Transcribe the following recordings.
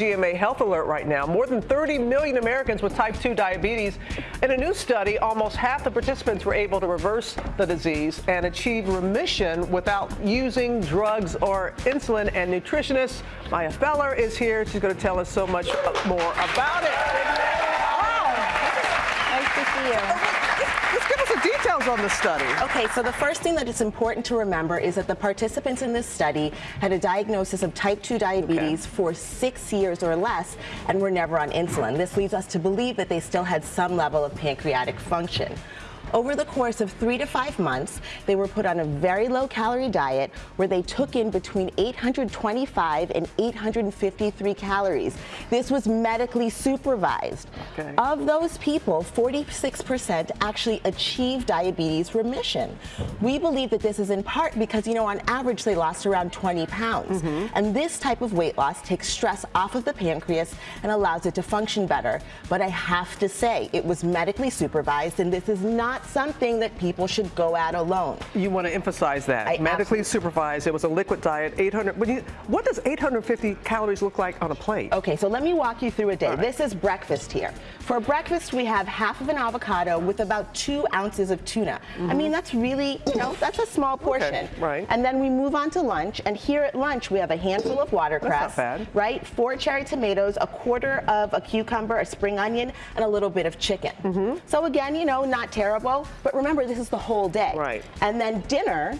GMA Health Alert right now. More than 30 million Americans with type 2 diabetes. In a new study, almost half the participants were able to reverse the disease and achieve remission without using drugs or insulin. And nutritionist Maya Feller is here. She's going to tell us so much more about it. Wow. Nice to see you. Give us the details on the study. Okay, so the first thing that is important to remember is that the participants in this study had a diagnosis of type 2 diabetes okay. for six years or less and were never on insulin. This leads us to believe that they still had some level of pancreatic function. Over the course of three to five months, they were put on a very low calorie diet where they took in between 825 and 853 calories. This was medically supervised. Okay. Of those people, 46% actually achieved diabetes remission. We believe that this is in part because, you know, on average, they lost around 20 pounds. Mm -hmm. And this type of weight loss takes stress off of the pancreas and allows it to function better. But I have to say, it was medically supervised, and this is not not something that people should go at alone. You want to emphasize that. I Medically supervised. It was a liquid diet. 800. You, what does 850 calories look like on a plate? Okay, so let me walk you through a day. Right. This is breakfast here. For breakfast, we have half of an avocado with about two ounces of tuna. Mm -hmm. I mean, mm-hmm. that's really, you know, that's a small portion. Okay, right. And then we move on to lunch, and here at lunch, we have a handful of watercress. That's not bad. Right? Four cherry tomatoes, a quarter of a cucumber, a spring onion, and a little bit of chicken. Mm -hmm. So again, you know, not terrible but remember, this is the whole day. Right. And then dinner,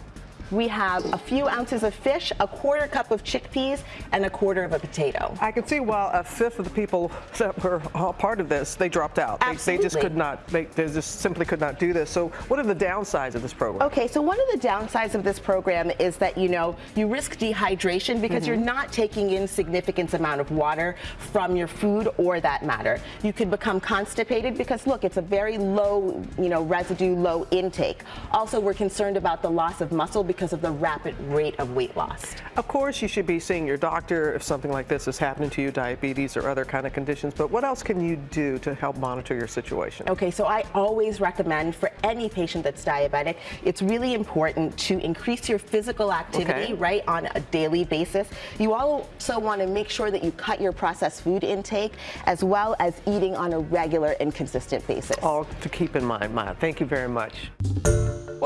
we have a few ounces of fish, a quarter cup of chickpeas, and a quarter of a potato. I can see while a fifth of the people that were all part of this, they dropped out. Absolutely. They, they just could not, they, they, just simply could not do this. So what are the downsides of this program? Okay, so one of the downsides of this program is that, you know, you risk dehydration because mm -hmm. you're not taking in significant amount of water from your food or that matter. You could become constipated because, look, it's a very low, you know, residue, low intake. Also, we're concerned about the loss of muscle because because of the rapid rate of weight loss. Of course, you should be seeing your doctor if something like this is happening to you, diabetes or other kind of conditions, but what else can you do to help monitor your situation? Okay, so I always recommend for any patient that's diabetic, it's really important to increase your physical activity, okay. right, on a daily basis. You also want to make sure that you cut your processed food intake as well as eating on a regular and consistent basis. All to keep in mind, Maya. Thank you very much.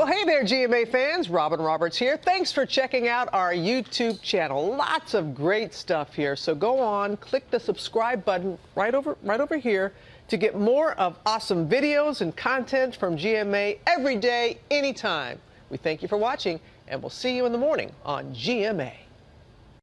Well, hey there, GMA fans. Robin Roberts here. Thanks for checking out our YouTube channel. Lots of great stuff here. So go on, click the subscribe button right over, right over here to get more of awesome videos and content from GMA every day, anytime. We thank you for watching, and we'll see you in the morning on GMA.